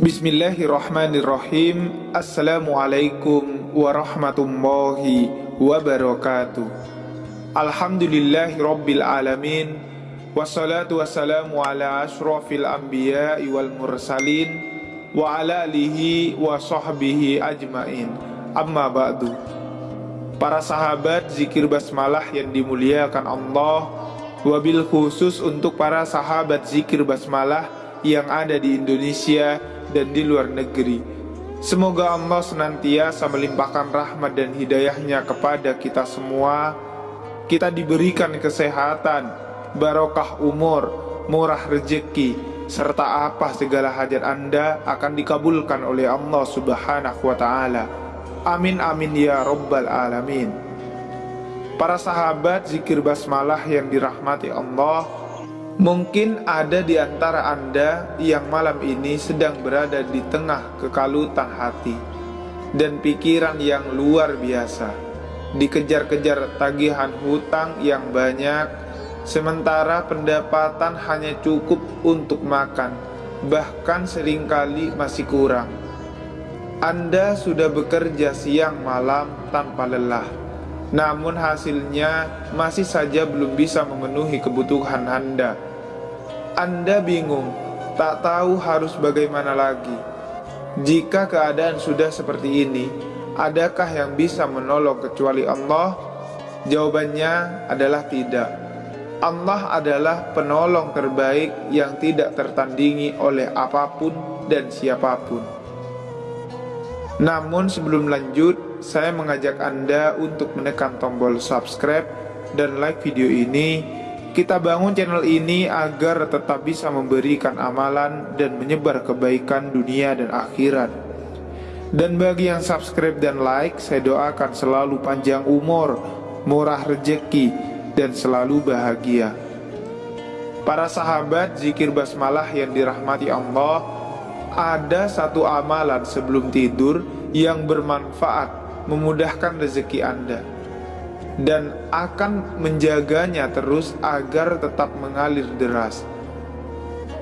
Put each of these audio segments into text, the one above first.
Bismillahirrahmanirrahim. Assalamualaikum warahmatullahi wabarakatuh. Alhamdulillahi rabbil alamin. Wassalatu wassalamu ala ashrafil anbiya wal mursalin Wa ala alihi wa sahbihi ajmain. Amma ba'du. Para sahabat zikir basmalah yang dimuliakan Allah. Wabil khusus untuk para sahabat zikir basmalah yang ada di Indonesia dan di luar negeri. Semoga Allah senantiasa melimpahkan rahmat dan hidayahnya kepada kita semua. Kita diberikan kesehatan, barokah umur, murah rezeki, serta apa segala hajat Anda akan dikabulkan oleh Allah Subhanahu wa taala. Amin amin ya rabbal alamin. Para sahabat zikir basmalah yang dirahmati Allah, Mungkin ada di antara Anda yang malam ini sedang berada di tengah kekalutan hati dan pikiran yang luar biasa, dikejar-kejar tagihan hutang yang banyak, sementara pendapatan hanya cukup untuk makan, bahkan sering kali masih kurang. Anda sudah bekerja siang malam tanpa lelah, namun hasilnya masih saja belum bisa memenuhi kebutuhan Anda anda bingung, tak tahu harus bagaimana lagi. Jika keadaan sudah seperti ini, adakah yang bisa menolong kecuali Allah? Jawabannya adalah tidak. Allah adalah penolong terbaik yang tidak tertandingi oleh apa pun dan siapa pun. Namun sebelum lanjut, saya mengajak Anda untuk menekan tombol subscribe dan like video ini kita bangun channel ini agar tetap bisa memberikan amalan dan menyebar kebaikan dunia dan akhirat. Dan bagi yang subscribe dan like, saya doakan selalu panjang umur, murah rezeki, dan selalu bahagia. Para sahabat zikir basmalah yang dirahmati Allah, ada satu amalan sebelum tidur yang bermanfaat, memudahkan rezeki Anda dan akan menjaganya terus agar tetap mengalir deras.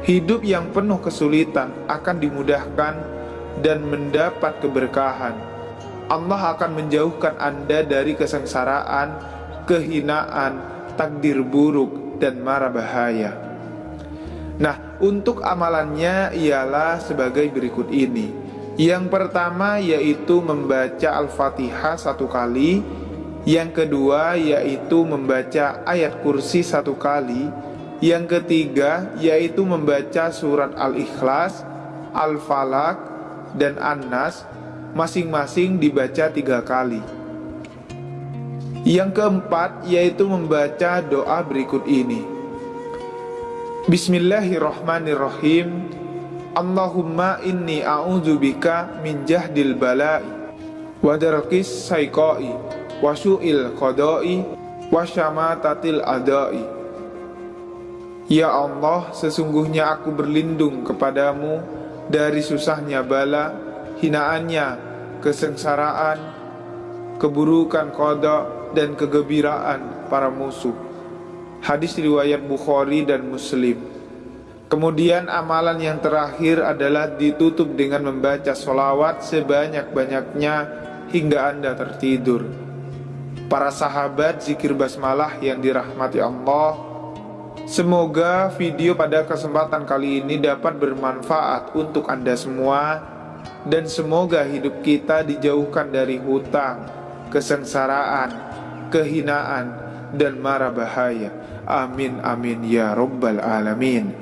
Hidup yang penuh kesulitan akan dimudahkan dan mendapat keberkahan. Allah akan menjauhkan Anda dari kesengsaraan, kehinaan, takdir buruk, dan mara bahaya. Nah, untuk amalannya ialah sebagai berikut ini. Yang pertama yaitu membaca Al-Fatihah satu kali yang kedua yaitu membaca ayat kursi satu kali. Yang ketiga yaitu membaca surat Al-Ikhlas, Al-Falak, dan An-Nas Masing-masing dibaca tiga kali. Yang keempat yaitu membaca doa berikut ini. Bismillahirrahmanirrahim. Allahumma inni a'udzubika min jahdil bala'i wa darqis wasu'il qadai wasyamatatil adai Ya Allah, sesungguhnya aku berlindung kepadamu dari susahnya bala, hinaannya, kesengsaraan, keburukan kodok, dan kegembiraan para musuh. Hadis riwayat Bukhari dan Muslim. Kemudian amalan yang terakhir adalah ditutup dengan membaca solawat sebanyak-banyaknya hingga Anda tertidur. Para sahabat zikir basmalah yang dirahmati Allah. Semoga video pada kesempatan kali ini dapat bermanfaat untuk Anda semua Dan semoga hidup kita dijauhkan dari hutang, kesengsaraan, kehinaan, dan mara bahaya. Amin amin ya rabbal alamin.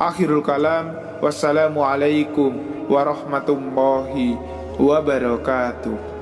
Akhirul kalam Wassalamualaikum warahmatullahi wabarakatuh